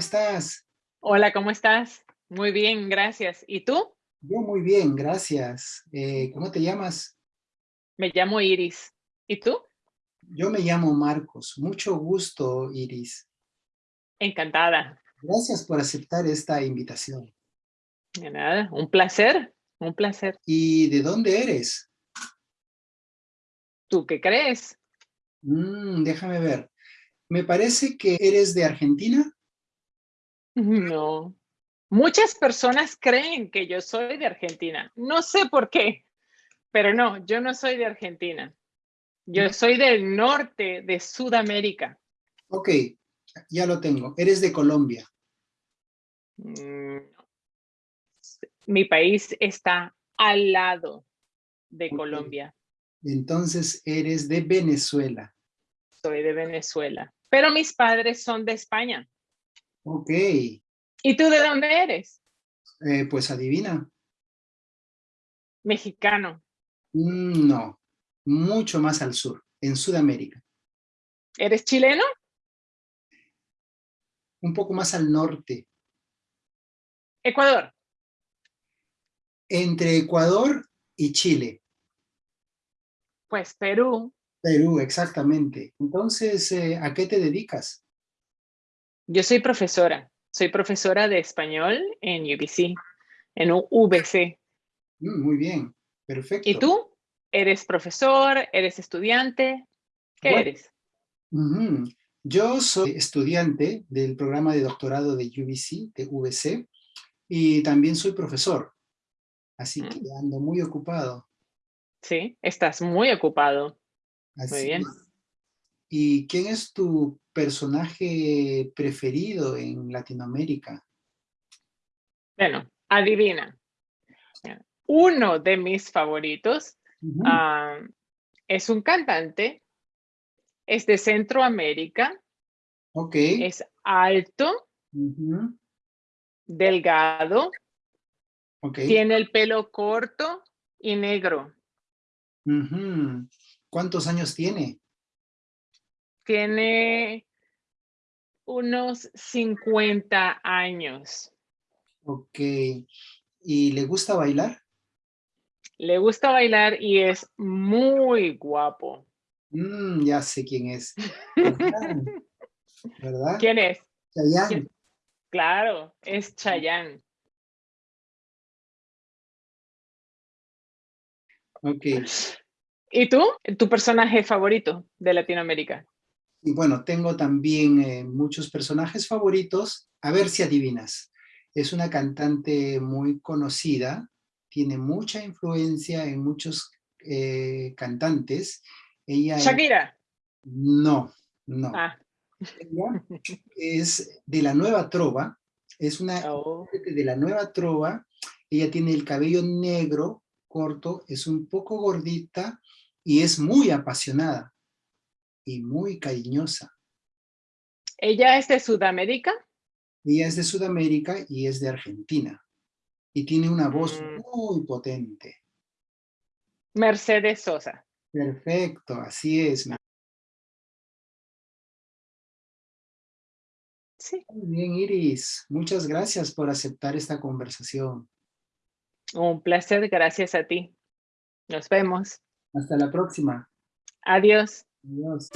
Hola, ¿cómo estás? Hola, ¿cómo estás? Muy bien, gracias. ¿Y tú? Yo muy bien, gracias. Eh, ¿Cómo te llamas? Me llamo Iris. ¿Y tú? Yo me llamo Marcos. Mucho gusto, Iris. Encantada. Gracias por aceptar esta invitación. De nada, un placer, un placer. ¿Y de dónde eres? ¿Tú qué crees? Mm, déjame ver. Me parece que eres de Argentina. No. Muchas personas creen que yo soy de Argentina. No sé por qué, pero no, yo no soy de Argentina. Yo soy del norte de Sudamérica. Ok, ya lo tengo. Eres de Colombia. Mm, Mi país está al lado de. Colombia. Entonces eres de Venezuela. Soy de Venezuela. Pero mis padres son de España. Ok, ¿Y tú de dónde eres? eh, pues adivina. Mexicano. Mm, no, mucho más al sur, en Sudamérica. ¿Eres chileno? Un poco más al norte. Ecuador. Entre Ecuador y Chile. Pues Perú. Perú, exactamente. Entonces, eh, ¿a qué te dedicas? Yo soy profesora. Soy profesora de español en UBC, en UBC. Mm, muy bien, perfecto. ¿Y tú? ¿Eres profesor? ¿Eres estudiante? ¿Qué Bueno. eres? Yo soy estudiante del programa de doctorado de UBC, de VC, y también soy profesor. Así que Mm. ando muy ocupado. Sí, estás muy ocupado. Así bien. es. ¿Y quién es tu personaje preferido en Latinoamérica? Bueno, adivina. Uno de mis favoritos ah, es un cantante, es de Centroamérica, Ok. es alto, delgado, Ok. tiene el pelo corto y negro. ¿Cuántos años tiene? Tiene unos 50 años. Ok. ¿Y le gusta bailar? Le gusta bailar y es muy guapo. Mm, ya sé quién es. ¿Verdad? ¿Quién es? Chayanne. quién? Claro, es Chayanne. Ok. ¿Y tú? ¿Tu personaje favorito de Latinoamérica? Y bueno, tengo también eh, muchos personajes favoritos. A ver si adivinas. Es una cantante muy conocida, tiene mucha influencia en muchos eh, cantantes. Ella es- Shakira. no, no. Ah, Ella es de la Nueva Trova, es una oh, de la Nueva Trova. Ella tiene el cabello negro, corto, es un poco gordita y es muy apasionada y muy cariñosa. ¿Ella es de Sudamérica? Ella es de Sudamérica y es de Argentina. Y tiene una voz Mm. muy potente. Mercedes Sosa. Perfecto, así es. Sí. Muy bien, Iris. Muchas gracias por aceptar esta conversación. Un placer, gracias a ti. Nos vemos. Hasta la próxima. Adiós. Adiós.